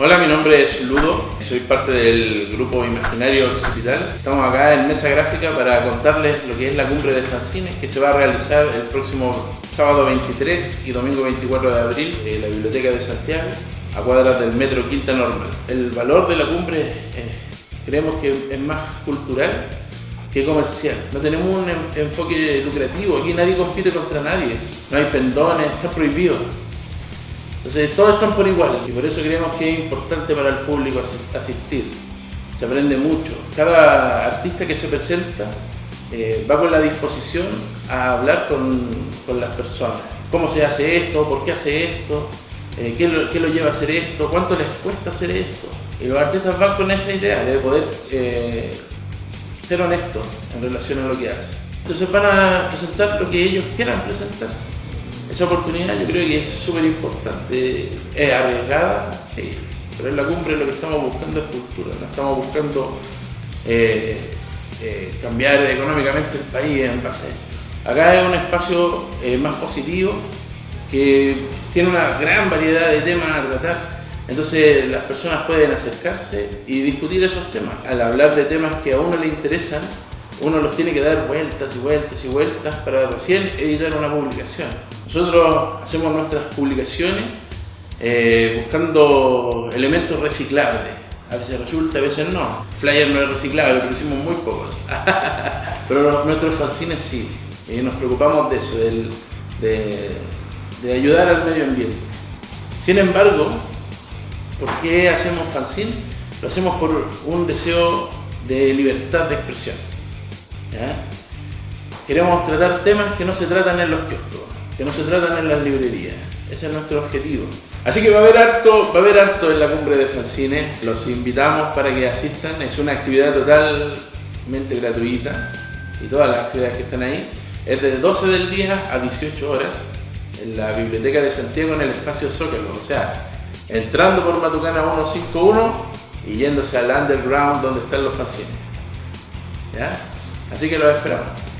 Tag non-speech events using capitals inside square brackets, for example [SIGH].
Hola, mi nombre es Ludo, soy parte del grupo Imaginario Occipital. Estamos acá en Mesa Gráfica para contarles lo que es la cumbre de fanzines que se va a realizar el próximo sábado 23 y domingo 24 de abril en la Biblioteca de Santiago, a cuadras del Metro Quinta Normal. El valor de la cumbre eh, creemos que es más cultural que comercial. No tenemos un enfoque lucrativo, aquí nadie compite contra nadie, no hay pendones, está prohibido. Entonces todos están por igual y por eso creemos que es importante para el público asistir. Se aprende mucho. Cada artista que se presenta eh, va con la disposición a hablar con, las personas. ¿Cómo se hace esto? ¿Por qué hace esto? Eh, ¿qué, lo, lleva a hacer esto? ¿Cuánto les cuesta hacer esto? Y los artistas van con esa idea de poder eh, ser honestos en relación a lo que hacen. Entonces van a presentar lo que ellos quieran presentar. Esa oportunidad yo creo que es súper importante. Es arriesgada, sí, pero en la cumbre lo que estamos buscando es cultura, no estamos buscando eh, eh, cambiar económicamente el país en base a esto. Acá es un espacio eh, más positivo que tiene una gran variedad de temas a tratar. Entonces las personas pueden acercarse y discutir esos temas. Al hablar de temas que a uno le interesan, uno los tiene que dar vueltas y vueltas y vueltas para recién editar una publicación. Nosotros hacemos nuestras publicaciones eh, buscando elementos reciclables. A veces resulta, a veces no. Flyer no es reciclable, lo hicimos muy pocos. [LAUGHS] Pero nuestros fanzines sí. Y nos preocupamos de eso, de, de ayudar al medio ambiente. Sin embargo, ¿por qué hacemos fanzine? Lo hacemos por un deseo de libertad de expresión. Queremos tratar temas que no se tratan en los kioscos, que no se tratan en las librerías. Ese es nuestro objetivo. Así que va a haber harto, va a haber harto en la cumbre de fanzines. Los invitamos para que asistan. Es una actividad totalmente gratuita y todas las actividades que están ahí. Es de 12 del día a 18 horas en la Biblioteca de Santiago en el espacio Zócalo. O sea, entrando por Matucana 151 y yéndose al underground donde están los fanzines. ¿Ya? Así que lo esperamos.